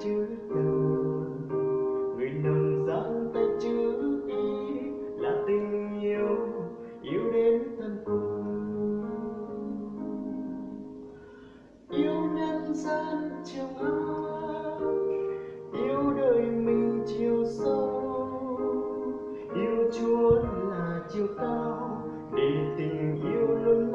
chưa đời người nồng gian ta chưa ý là tình yêu yêu đến tận cùng. Yêu nhân gian trường áp yêu đời mình chiều sâu. Yêu chúa là chiều cao để tình yêu luôn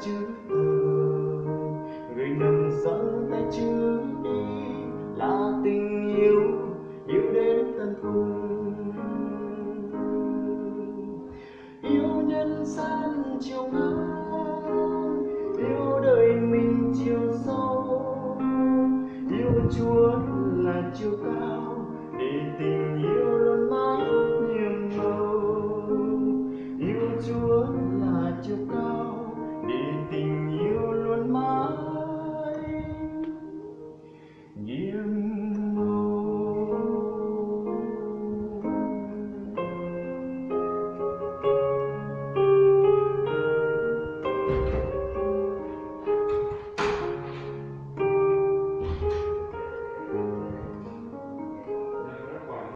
chữ thời người nằm giơ tay chữ đi là tình yêu yêu đến tận cùng. Yêu nhân gian chiều ngang, yêu đời mình chiều sâu. Yêu chúa